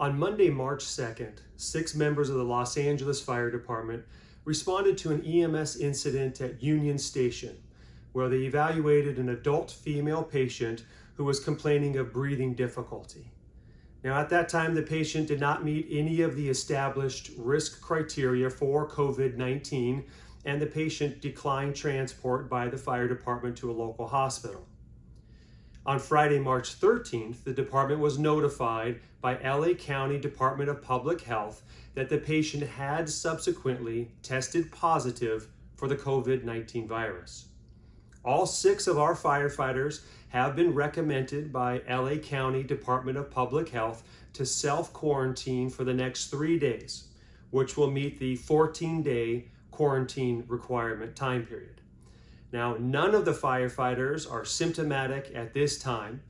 On Monday, March 2nd, six members of the Los Angeles Fire Department responded to an EMS incident at Union Station, where they evaluated an adult female patient who was complaining of breathing difficulty. Now, at that time, the patient did not meet any of the established risk criteria for COVID 19, and the patient declined transport by the fire department to a local hospital. On Friday, March 13th, the department was notified by LA County Department of Public Health that the patient had subsequently tested positive for the COVID 19 virus. All six of our firefighters have been recommended by LA County Department of Public Health to self quarantine for the next three days, which will meet the 14 day quarantine requirement time period. Now, none of the firefighters are symptomatic at this time,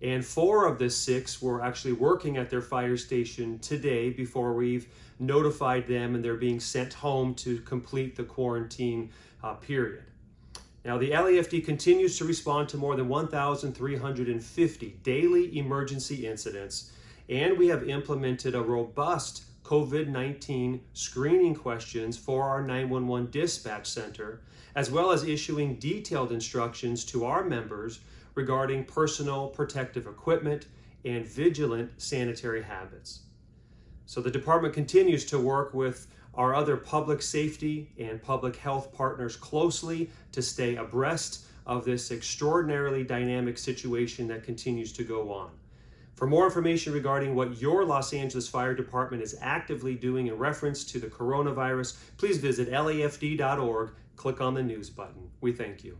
and four of the six were actually working at their fire station today before we've notified them and they're being sent home to complete the quarantine uh, period. Now, the LAFD continues to respond to more than 1,350 daily emergency incidents, and we have implemented a robust COVID 19 screening questions for our 911 dispatch center, as well as issuing detailed instructions to our members regarding personal protective equipment and vigilant sanitary habits. So the department continues to work with our other public safety and public health partners closely to stay abreast of this extraordinarily dynamic situation that continues to go on. For more information regarding what your Los Angeles Fire Department is actively doing in reference to the coronavirus, please visit lafd.org, click on the news button. We thank you.